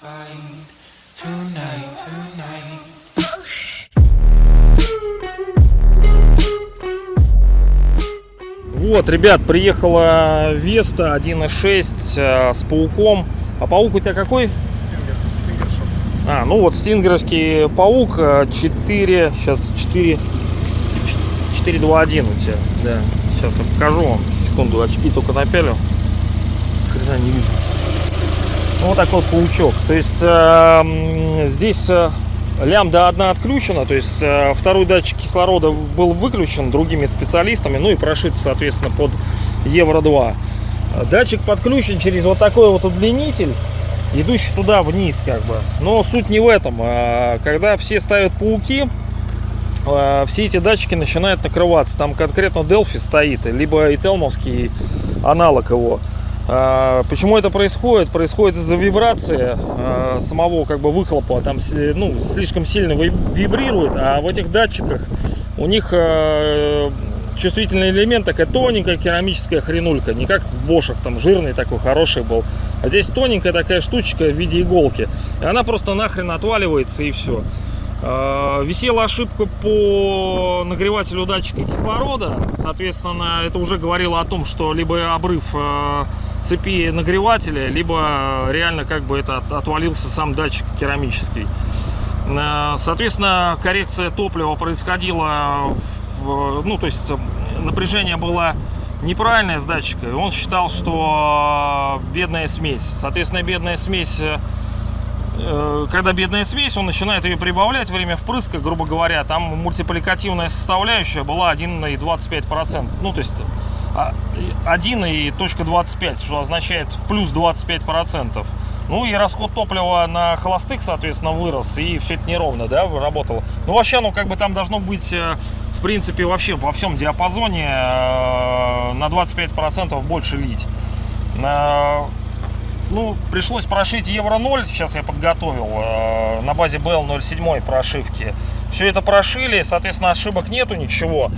find tonight, tonight. Вот, ребят, приехала Веста 1.6 э, с пауком. А паук у тебя какой? Стингер, Стингер шоп. А, ну вот стингеровский паук э, 4, сейчас 4, 421 у тебя, да. Сейчас я покажу вам. Секунду, очки только напялю. Хрена не вижу. Вот такой паучок. То есть э, здесь э, лямбда одна отключена, то есть э, второй датчик кислорода был выключен другими специалистами, ну и прошит, соответственно, под Евро 2. Э, Датчик подключен через вот такой вот удлинитель, идущий туда вниз, как бы. Но суть не в этом. А Когда все ставят пауки, э, все эти датчики начинают накрываться. Там конкретно Delphi стоит, либо и Телмовский аналог его. А, Почему это происходит? Происходит из-за вибрации а, самого как бы выхлопа. Там си- ну, слишком сильно ви- вибрирует, а в этих датчиках у них э, чувствительный элемент такая тоненькая керамическая хренулька. Не как в бошах там жирный такой хороший был. А здесь тоненькая такая штучка в виде иголки. И она просто нахрен отваливается и все. Э, Висела ошибка по нагревателю датчика кислорода. Соответственно, это уже говорило о том, что либо обрыв э, цепи нагревателя, либо реально как бы это от- отвалился сам датчик керамический. Э, Соответственно, коррекция топлива происходила, в- ну, то есть э, напряжение было неправильное с датчика. и Он считал, что э, бедная смесь. Соответственно, бедная смесь э, Э, когда бедная смесь, он начинает ее прибавлять время впрыска, грубо говоря, там мультипликативная составляющая была 1,25%. Ну, то есть 1 и точка 25, что означает в плюс 25%. Ну и расход топлива на холостых, соответственно, вырос, и все это неровно, да, работало. Ну, вообще, ну, как бы там должно быть, э, в принципе, вообще во всем диапазоне э, на 25% больше лить. Э, ну, пришлось прошить Евро 0, сейчас я подготовил, на базе BL07 прошивки. Все это прошили, соответственно, ошибок нету, ничего.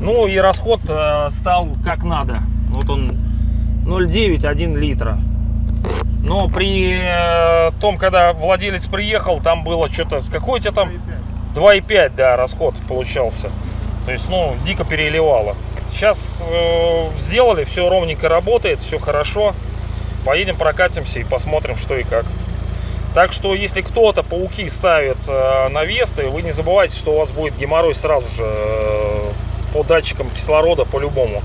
Ну и расход э, стал как надо. Вот он 0,9-1 литра. Но при э, том, когда владелец приехал, там было что-то... Какой у тебя там? 2,5, да, расход получался. То есть, ну, дико переливало. Сейчас э, сделали, все ровненько работает, все хорошо. Поедем прокатимся и посмотрим, что и как. Так что, если кто-то пауки ставит э, на Весты, вы не забывайте, что у вас будет геморрой сразу же э, по датчикам кислорода по-любому.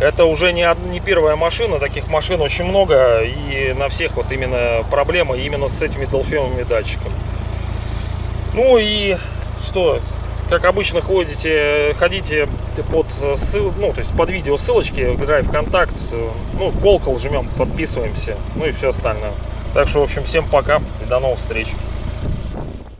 Это уже не, не первая машина, таких машин очень много, и на всех вот именно проблемы именно с этими долфеновыми датчиками. Ну и что, как обычно ходите, ходите под ссыл, ну, то есть под видео ссылочки, в контакт, ну, колокол жмем, подписываемся, ну и все остальное. Так что, в общем, всем пока и до новых встреч.